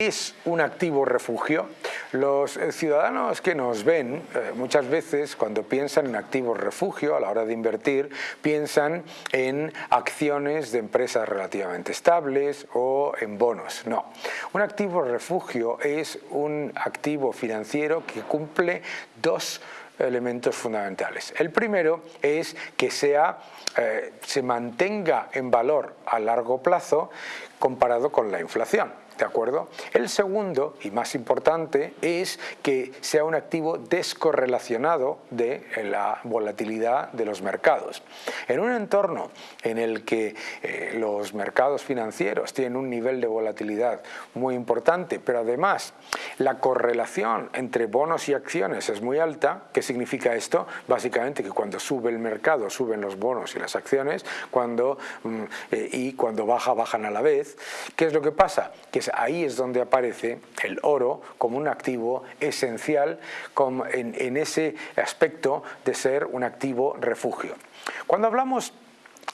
es un activo refugio? Los eh, ciudadanos que nos ven eh, muchas veces cuando piensan en activos refugio a la hora de invertir piensan en acciones de empresas relativamente estables o en bonos. No, un activo refugio es un activo financiero que cumple dos elementos fundamentales. El primero es que sea, eh, se mantenga en valor a largo plazo comparado con la inflación. ¿De acuerdo? El segundo, y más importante, es que sea un activo descorrelacionado de la volatilidad de los mercados. En un entorno en el que eh, los mercados financieros tienen un nivel de volatilidad muy importante, pero además la correlación entre bonos y acciones es muy alta, ¿qué significa esto? Básicamente que cuando sube el mercado suben los bonos y las acciones, cuando, mm, eh, y cuando baja, bajan a la vez. ¿Qué es lo que pasa? Que ahí es donde aparece el oro como un activo esencial en, ese aspecto de ser un activo refugio. Cuando hablamos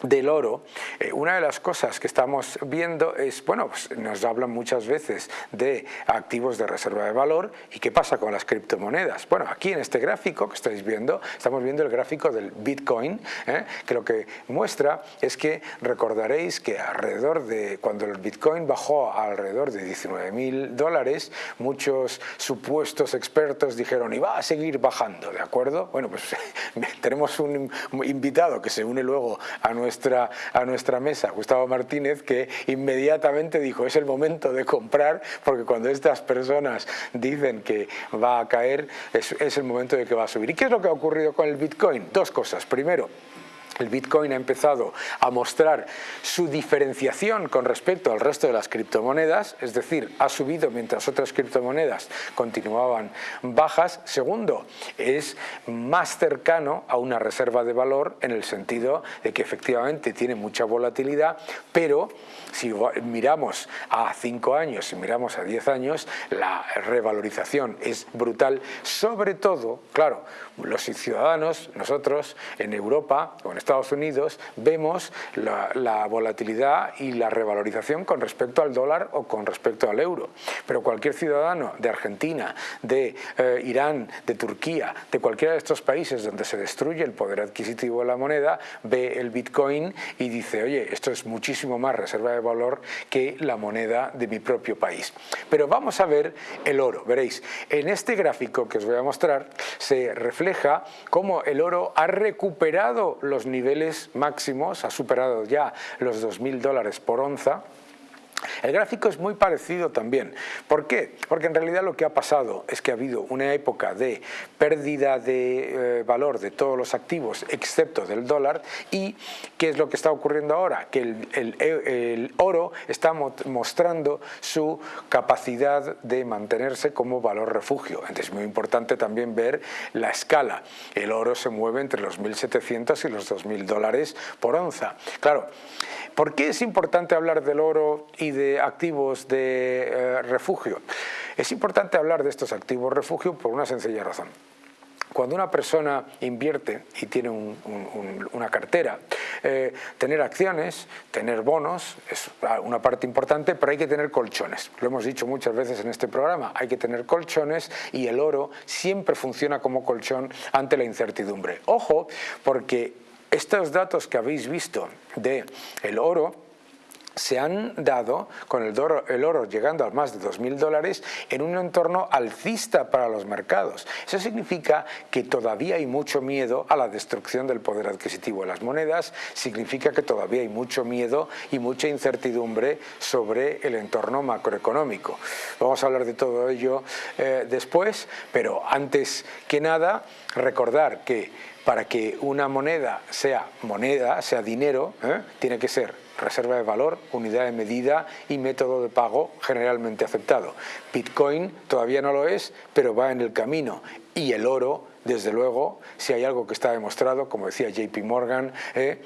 del oro, eh, una de las cosas que estamos viendo es, bueno, pues nos hablan muchas veces de activos de reserva de valor y qué pasa con las criptomonedas. Bueno, aquí en este gráfico que estáis viendo, estamos viendo el gráfico del Bitcoin, ¿eh? que lo que muestra es que recordaréis que alrededor de, cuando el Bitcoin bajó a alrededor de 19 mil dólares, muchos supuestos expertos dijeron, y va a seguir bajando, ¿de acuerdo? Bueno, pues tenemos un invitado que se une luego a nuestro a nuestra mesa, Gustavo Martínez, que inmediatamente dijo es el momento de comprar porque cuando estas personas dicen que va a caer es, es el momento de que va a subir. ¿Y qué es lo que ha ocurrido con el Bitcoin? Dos cosas. Primero, el Bitcoin ha empezado a mostrar su diferenciación con respecto al resto de las criptomonedas, es decir, ha subido mientras otras criptomonedas continuaban bajas. Segundo, es más cercano a una reserva de valor en el sentido de que efectivamente tiene mucha volatilidad, pero si miramos a 5 años, si miramos a 10 años, la revalorización es brutal, sobre todo, claro, los ciudadanos, nosotros en Europa o en Estados Unidos vemos la, volatilidad y la revalorización con respecto al dólar o con respecto al euro. Pero cualquier ciudadano de Argentina, de eh, Irán, de Turquía, de cualquiera de estos países donde se destruye el poder adquisitivo de la moneda, ve el Bitcoin y dice, oye, esto es muchísimo más reserva de valor que la moneda de mi propio país. Pero vamos a ver el oro, veréis, en este gráfico que os voy a mostrar se refleja cómo el oro ha recuperado los niveles máximos, ha superado ya los 2.000 dólares por onza, el gráfico es muy parecido también. ¿Por qué? Porque en realidad lo que ha pasado es que ha habido una época de pérdida de eh, valor de todos los activos excepto del dólar y ¿qué es lo que está ocurriendo ahora? Que el, oro está mostrando su capacidad de mantenerse como valor refugio. Entonces es muy importante también ver la escala. El oro se mueve entre los 1.700 y los 2.000 dólares por onza. Claro, ¿por qué es importante hablar del oro y de activos de eh, refugio. Es importante hablar de estos activos refugio por una sencilla razón. Cuando una persona invierte y tiene una cartera, eh, tener acciones, tener bonos es una parte importante, pero hay que tener colchones. Lo hemos dicho muchas veces en este programa, hay que tener colchones y el oro siempre funciona como colchón ante la incertidumbre. Ojo, porque estos datos que habéis visto de el oro se han dado con el oro, llegando a más de 2.000 dólares en un entorno alcista para los mercados. Eso significa que todavía hay mucho miedo a la destrucción del poder adquisitivo de las monedas, significa que todavía hay mucho miedo y mucha incertidumbre sobre el entorno macroeconómico. Vamos a hablar de todo ello eh, después, pero antes que nada recordar que para que una moneda sea moneda, sea dinero, ¿eh? tiene que ser reserva de valor, unidad de medida y método de pago generalmente aceptado. Bitcoin todavía no lo es, pero va en el camino. Y el oro, desde luego, si hay algo que está demostrado, como decía JP Morgan, ¿eh?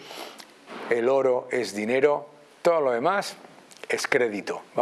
el oro es dinero, todo lo demás es crédito.